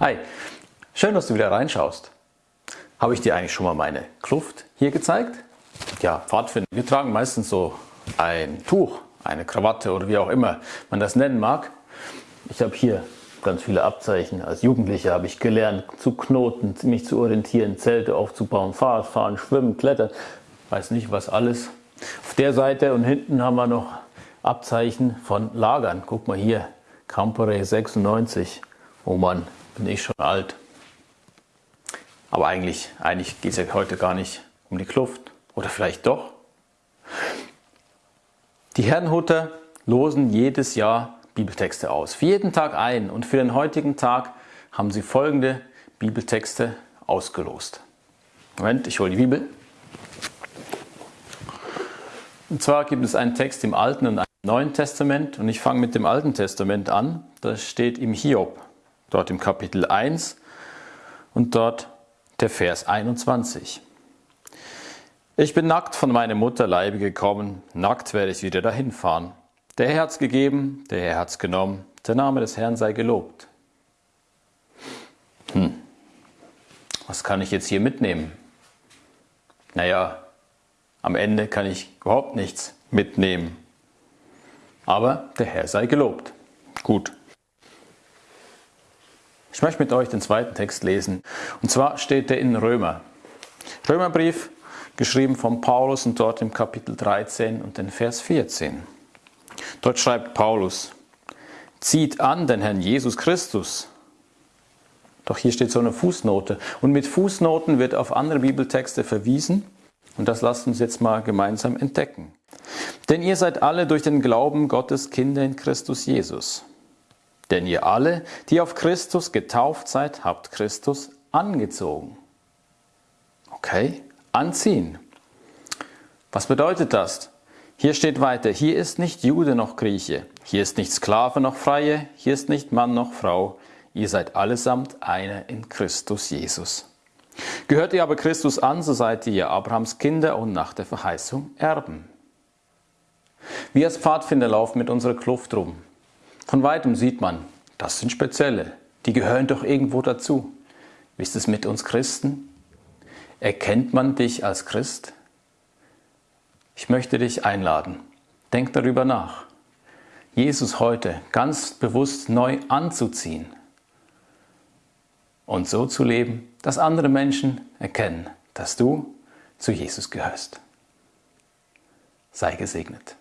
Hi, schön, dass du wieder reinschaust. Habe ich dir eigentlich schon mal meine Kluft hier gezeigt? Ja, Pfadfinder, wir tragen meistens so ein Tuch, eine Krawatte oder wie auch immer man das nennen mag. Ich habe hier ganz viele Abzeichen. Als Jugendlicher habe ich gelernt zu knoten, mich zu orientieren, Zelte aufzubauen, Fahrrad fahren, schwimmen, klettern, weiß nicht was alles. Auf der Seite und hinten haben wir noch Abzeichen von Lagern. Guck mal hier, Campore 96. Oh Mann, bin ich schon alt. Aber eigentlich, eigentlich geht es ja heute gar nicht um die Kluft. Oder vielleicht doch? Die Herrenhuter losen jedes Jahr Bibeltexte aus. Für jeden Tag ein. Und für den heutigen Tag haben sie folgende Bibeltexte ausgelost. Moment, ich hole die Bibel. Und zwar gibt es einen Text im Alten und einem Neuen Testament. Und ich fange mit dem Alten Testament an. Das steht im Hiob dort im Kapitel 1 und dort der Vers 21. Ich bin nackt von meiner Mutter Leibe gekommen, nackt werde ich wieder dahin fahren. Der Herr hat's gegeben, der Herr hat's genommen, der Name des Herrn sei gelobt. Hm, was kann ich jetzt hier mitnehmen? Naja, am Ende kann ich überhaupt nichts mitnehmen. Aber der Herr sei gelobt. Gut, ich möchte mit euch den zweiten Text lesen. Und zwar steht er in Römer. Römerbrief, geschrieben von Paulus und dort im Kapitel 13 und den Vers 14. Dort schreibt Paulus, zieht an den Herrn Jesus Christus. Doch hier steht so eine Fußnote. Und mit Fußnoten wird auf andere Bibeltexte verwiesen. Und das lasst uns jetzt mal gemeinsam entdecken. Denn ihr seid alle durch den Glauben Gottes Kinder in Christus Jesus. Denn ihr alle, die auf Christus getauft seid, habt Christus angezogen. Okay, anziehen. Was bedeutet das? Hier steht weiter, hier ist nicht Jude noch Grieche, hier ist nicht Sklave noch Freie, hier ist nicht Mann noch Frau, ihr seid allesamt einer in Christus Jesus. Gehört ihr aber Christus an, so seid ihr Abrahams Kinder und nach der Verheißung Erben. Wir als Pfadfinder laufen mit unserer Kluft rum. Von weitem sieht man, das sind Spezielle, die gehören doch irgendwo dazu. Wie ist es mit uns Christen? Erkennt man dich als Christ? Ich möchte dich einladen. Denk darüber nach. Jesus heute ganz bewusst neu anzuziehen und so zu leben, dass andere Menschen erkennen, dass du zu Jesus gehörst. Sei gesegnet.